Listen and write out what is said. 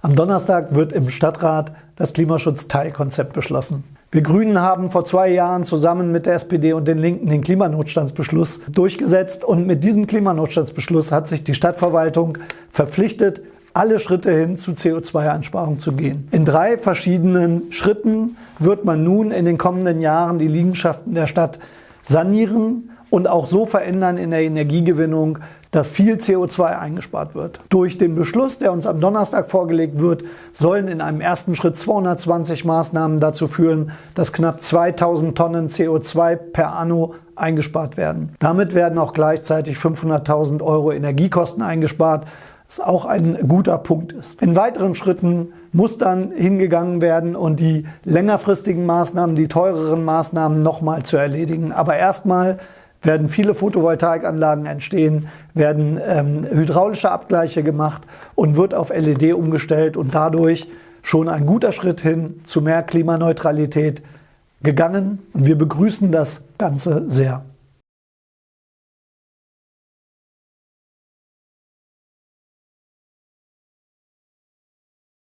Am Donnerstag wird im Stadtrat das Klimaschutzteilkonzept beschlossen. Wir Grünen haben vor zwei Jahren zusammen mit der SPD und den Linken den Klimanotstandsbeschluss durchgesetzt und mit diesem Klimanotstandsbeschluss hat sich die Stadtverwaltung verpflichtet, alle Schritte hin zu CO2-Einsparung zu gehen. In drei verschiedenen Schritten wird man nun in den kommenden Jahren die Liegenschaften der Stadt sanieren und auch so verändern in der Energiegewinnung, dass viel CO2 eingespart wird. Durch den Beschluss, der uns am Donnerstag vorgelegt wird, sollen in einem ersten Schritt 220 Maßnahmen dazu führen, dass knapp 2000 Tonnen CO2 per anno eingespart werden. Damit werden auch gleichzeitig 500.000 Euro Energiekosten eingespart, was auch ein guter Punkt ist. In weiteren Schritten muss dann hingegangen werden und die längerfristigen Maßnahmen, die teureren Maßnahmen nochmal zu erledigen. Aber erstmal werden viele Photovoltaikanlagen entstehen, werden ähm, hydraulische Abgleiche gemacht und wird auf LED umgestellt und dadurch schon ein guter Schritt hin zu mehr Klimaneutralität gegangen. Und wir begrüßen das Ganze sehr.